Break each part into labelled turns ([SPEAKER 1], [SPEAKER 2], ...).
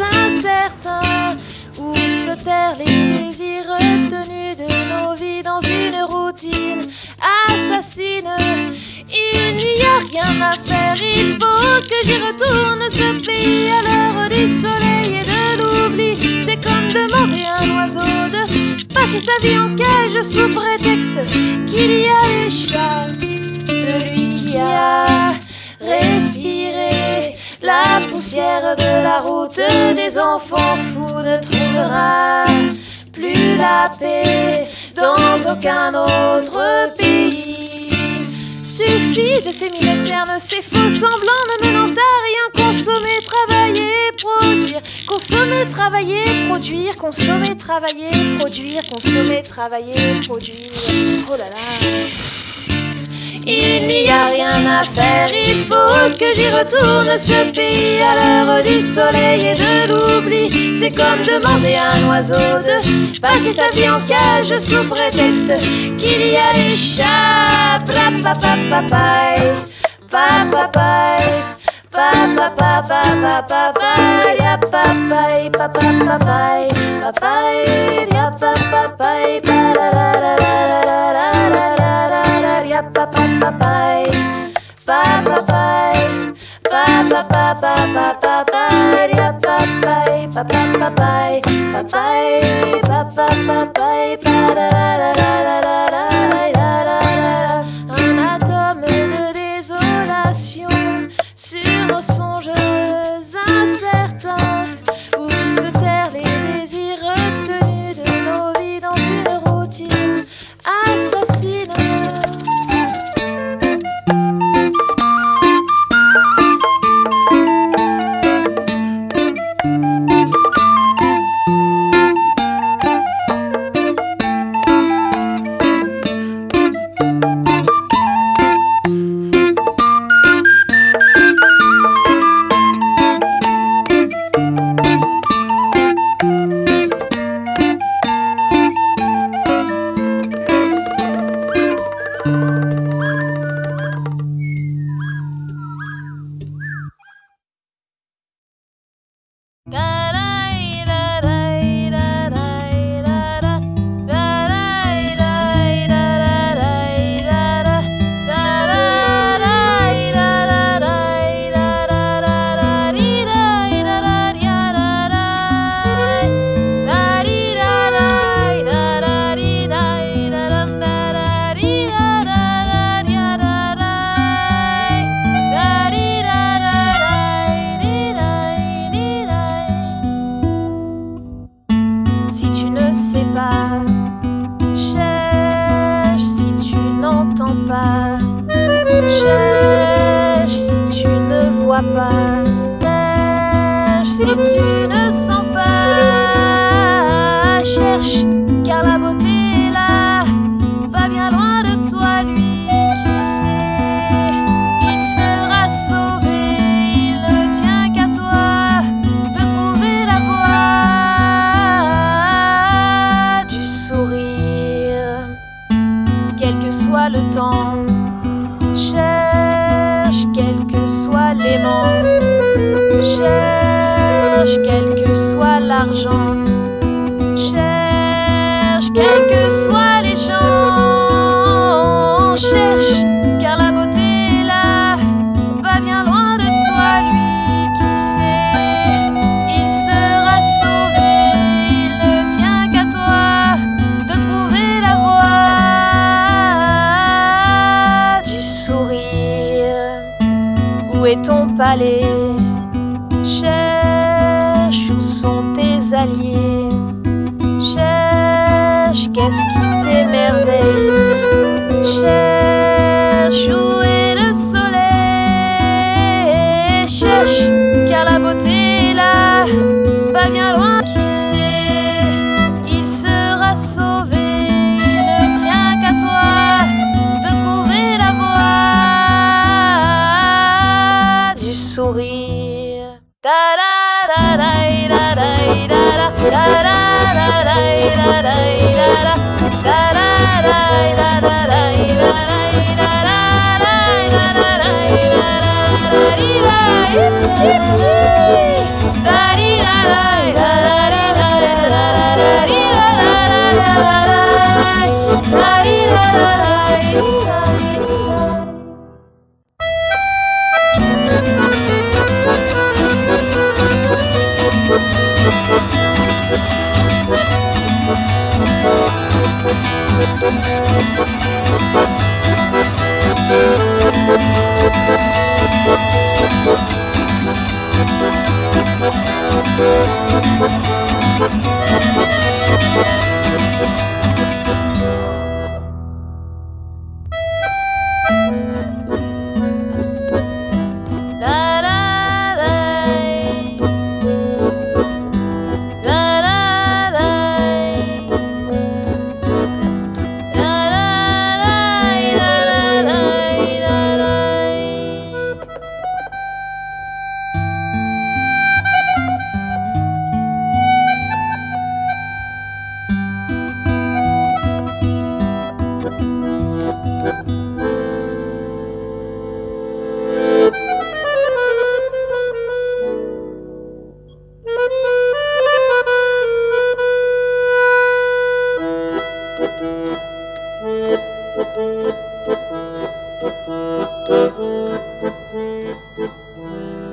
[SPEAKER 1] incertains où se terrent les désirs retenus de nos vies dans une routine assassine. Il n'y a rien à faire, il faut que j'y retourne ce pays à l'heure du soleil et de l'oubli. C'est comme demander à un oiseau de passer sa vie en cage sous prétexte qu'il y a les chats. celui qui a réussi de la route des enfants fous ne trouvera plus la paix dans aucun autre pays. Suffisent ces mille termes, ces faux semblants ne menant à rien. Consommer, travailler, produire. Consommer, travailler, produire. Consommer, travailler, produire. Consommer, travailler, produire. Oh là là. Il faut que j'y retourne ce pays à l'heure du soleil et de l'oubli. C'est comme demander à un oiseau de passer sa vie en cage sous prétexte qu'il y a les chats. Pas, si tu ne sens pas, cherche car la beauté là, va bien loin de toi lui qui sait, il sera sauvé, il ne tient qu'à toi de trouver la voie du sourire, quel que soit le temps. Cherche, cherche, quels que soient les. Cherche, quel que soit l'argent. Cherche, quel que soit. Est ton palais Cherche où sont tes alliés. Cherche qu'est-ce qui t'émerveille. Cherche Thank you.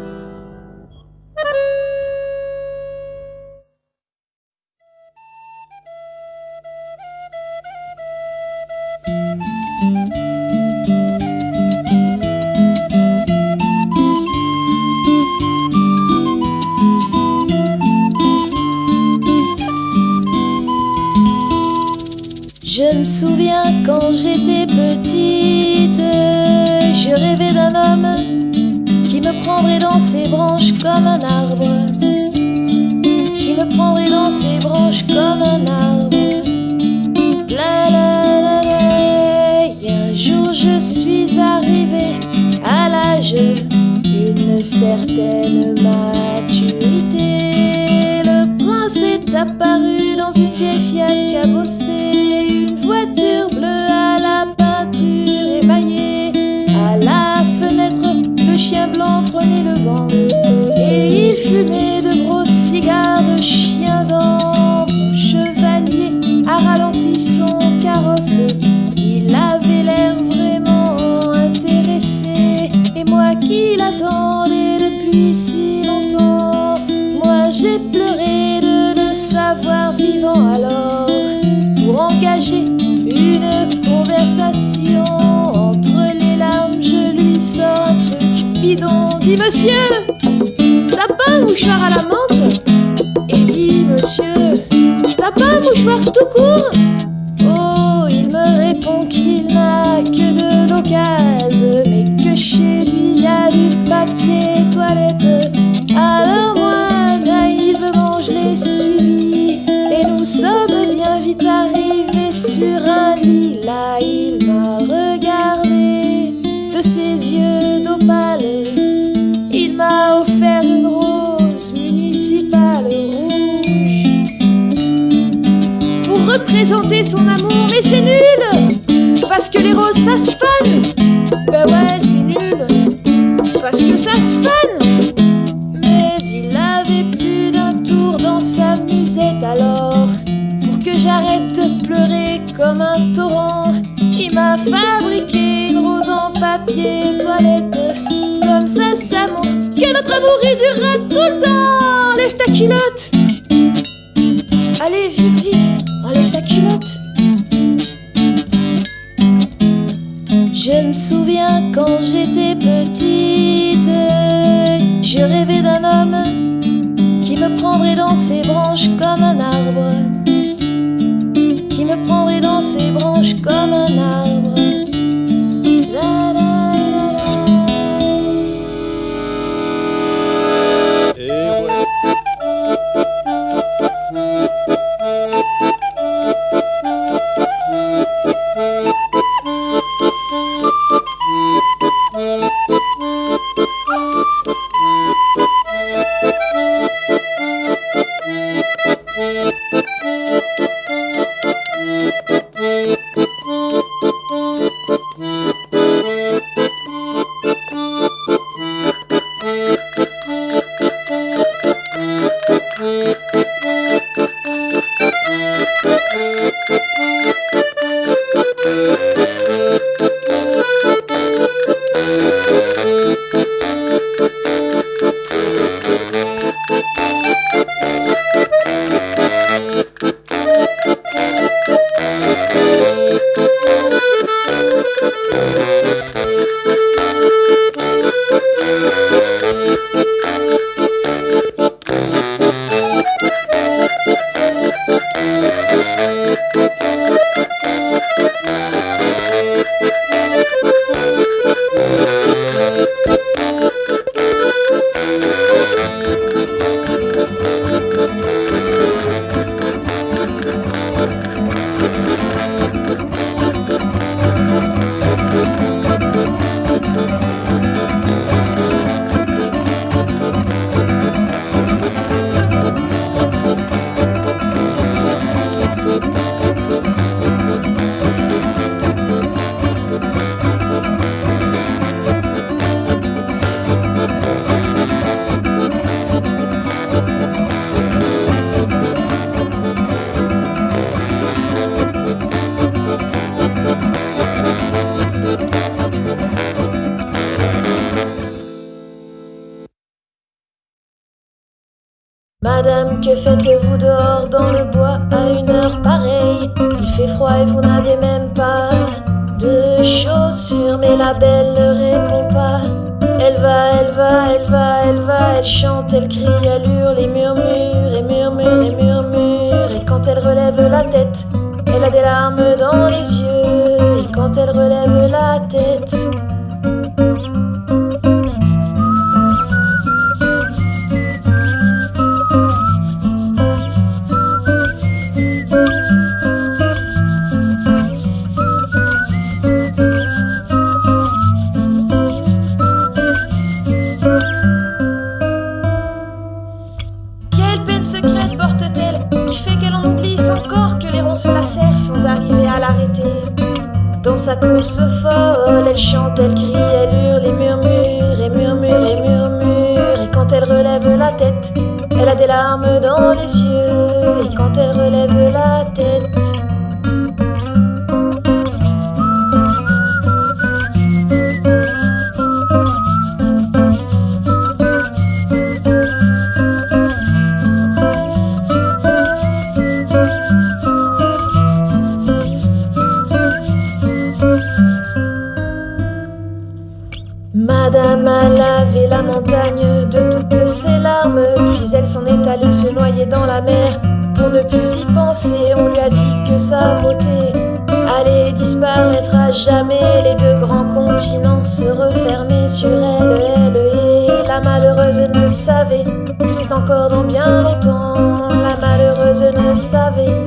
[SPEAKER 1] Je me souviens quand j'étais petite, je rêvais d'un homme qui me prendrait dans ses branches comme un arbre, qui me prendrait dans ses branches comme un arbre. La la la la, et un jour je suis arrivée à l'âge d'une certaine maturité. Le prince est apparu dans une vieille si longtemps, moi j'ai pleuré de le savoir vivant alors. Pour engager une conversation entre les larmes je lui sors un truc bidon. Dis monsieur t'as pas un mouchoir à la menthe? Et dit monsieur t'as pas un mouchoir tout court? Oh il me répond qu'il n'a que de l'occasion mais que chez lui y a du papier alors moi naïvement je l'ai suivi. Et nous sommes bien vite arrivés sur un lit. Là il m'a regardé de ses yeux d'opale. Il m'a offert une rose municipale rouge pour représenter son amour. Mais c'est nul parce que les roses ça se amour il durera tout le temps. Lève ta culotte. Allez vite vite. Enlève ta culotte. Je me souviens quand j'étais petite, je rêvais d'un homme qui me prendrait dans ses branches comme un arbre, qui me prendrait dans ses branches comme un arbre. Que faites-vous dehors dans le bois à une heure pareille? Il fait froid et vous n'avez même pas de chaussures, mais la belle ne répond pas. Elle va, elle va, elle va, elle va, elle chante, elle crie, elle hurle et murmure, et murmure, et murmure. Et quand elle relève la tête, elle a des larmes dans les yeux. Et quand elle relève la tête, Peine secrète porte-t-elle qui fait qu'elle en oublie son corps, que les ronds se lacèrent sans arriver à l'arrêter? Dans sa course folle, elle chante, elle crie, elle hurle et murmure, et murmure, et murmure. Et quand elle relève la tête, elle a des larmes dans les yeux. Et quand elle relève sur elle, elle et la malheureuse ne savait que c'est encore dans bien longtemps. La malheureuse ne savait